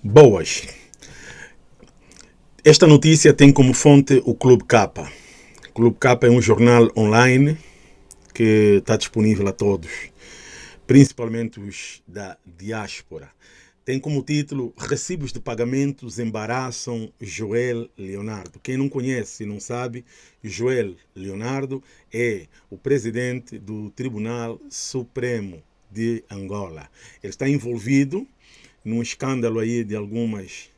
Boas. Esta notícia tem como fonte o Clube Capa. O Clube Capa é um jornal online que está disponível a todos, principalmente os da diáspora. Tem como título Recibos de pagamentos embaraçam Joel Leonardo. Quem não conhece e não sabe, Joel Leonardo é o presidente do Tribunal Supremo de Angola. Ele está envolvido num escândalo aí de algumas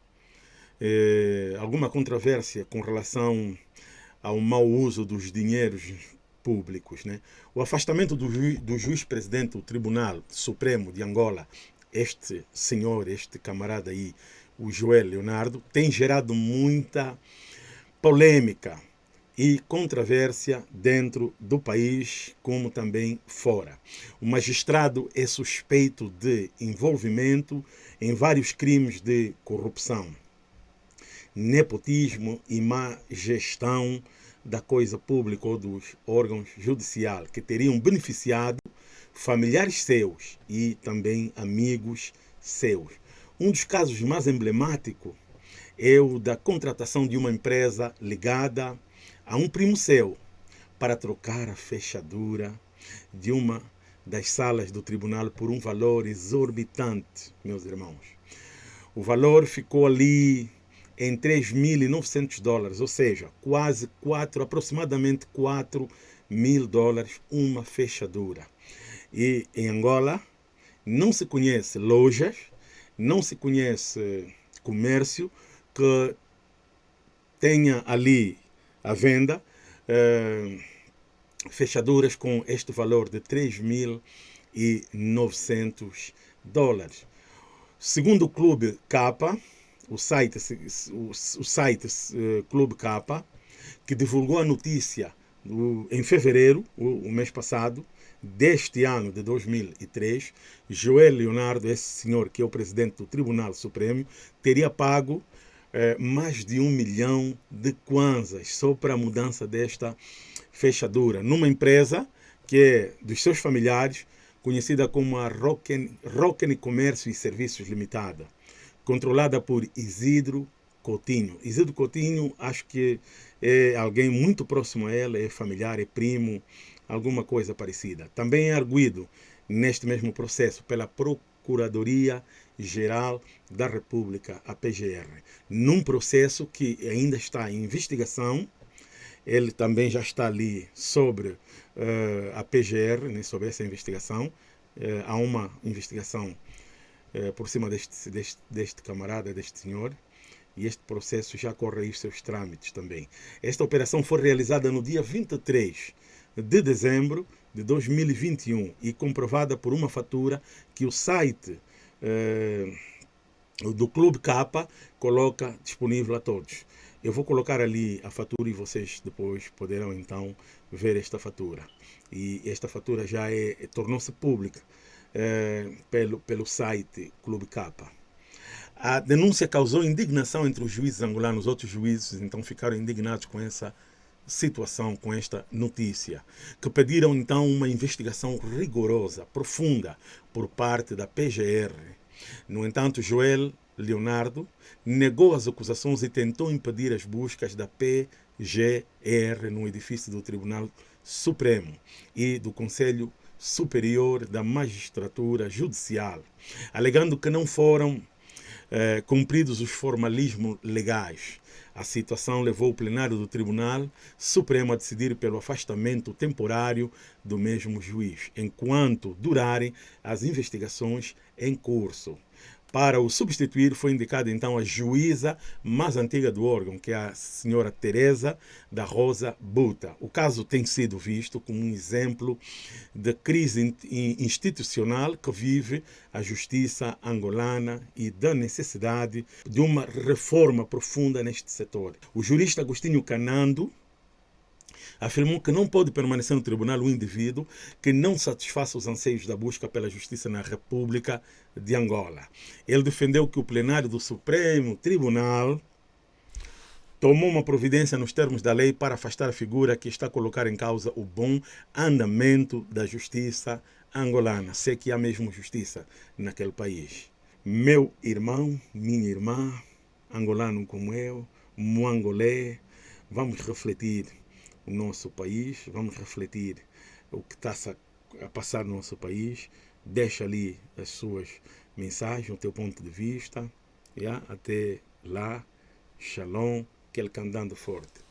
eh, alguma controvérsia com relação ao mau uso dos dinheiros públicos. Né? O afastamento do, ju do juiz-presidente do Tribunal Supremo de Angola, este senhor, este camarada aí, o Joel Leonardo, tem gerado muita polêmica e controvérsia dentro do país, como também fora. O magistrado é suspeito de envolvimento em vários crimes de corrupção, nepotismo e má gestão da coisa pública ou dos órgãos judiciais que teriam beneficiado familiares seus e também amigos seus. Um dos casos mais emblemáticos o da contratação de uma empresa ligada a um primo seu para trocar a fechadura de uma das salas do tribunal por um valor exorbitante, meus irmãos. O valor ficou ali em 3.900 dólares, ou seja, quase 4, aproximadamente 4 mil dólares uma fechadura. E em Angola não se conhece lojas, não se conhece comércio que tenha ali à venda eh, fechaduras com este valor de 3.900 dólares. Segundo o Clube Capa, o site, o, o site uh, Clube Capa, que divulgou a notícia o, em fevereiro, o, o, mês passado, deste ano de 2003, Joel Leonardo, esse senhor que é o presidente do Tribunal Supremo, teria pago é, mais de um milhão de kwanzas só para a mudança desta fechadura numa empresa que é dos seus familiares, conhecida como a Rocken, Rocken Comércio e Serviços Limitada, controlada por Isidro Coutinho. Isidro Coutinho, acho que é alguém muito próximo a ela, é familiar, é primo, alguma coisa parecida. Também é arguído neste mesmo processo pela Procuradoria Geral da República, a PGR, num processo que ainda está em investigação. Ele também já está ali sobre uh, a PGR, né, sobre essa investigação. Uh, há uma investigação uh, por cima deste, deste, deste camarada, deste senhor, e este processo já corre aí seus trâmites também. Esta operação foi realizada no dia 23 de dezembro de 2021 e comprovada por uma fatura que o site eh, do Clube Capa coloca disponível a todos. Eu vou colocar ali a fatura e vocês depois poderão então ver esta fatura. E esta fatura já é, tornou-se pública eh, pelo, pelo site Clube Capa. A denúncia causou indignação entre os juízes angolanos, outros juízes então ficaram indignados com essa situação, com esta notícia, que pediram então uma investigação rigorosa, profunda, por parte da PGR. No entanto, Joel Leonardo negou as acusações e tentou impedir as buscas da PGR no edifício do Tribunal Supremo e do Conselho Superior da Magistratura Judicial, alegando que não foram eh, cumpridos os formalismos legais a situação levou o plenário do Tribunal Supremo a decidir pelo afastamento temporário do mesmo juiz, enquanto durarem as investigações em curso. Para o substituir, foi indicada então a juíza mais antiga do órgão, que é a senhora Teresa da Rosa Buta. O caso tem sido visto como um exemplo de crise institucional que vive a justiça angolana e da necessidade de uma reforma profunda neste setor. O jurista Agostinho Canando afirmou que não pode permanecer no tribunal um indivíduo que não satisfaça os anseios da busca pela justiça na República de Angola. Ele defendeu que o plenário do Supremo Tribunal tomou uma providência nos termos da lei para afastar a figura que está a colocar em causa o bom andamento da justiça angolana. Sei que há mesmo justiça naquele país. Meu irmão, minha irmã, angolano como eu, moangolé, vamos refletir o nosso país, vamos refletir o que está a passar no nosso país, deixa ali as suas mensagens, o teu ponto de vista, yeah? até lá, shalom, que ele andando forte.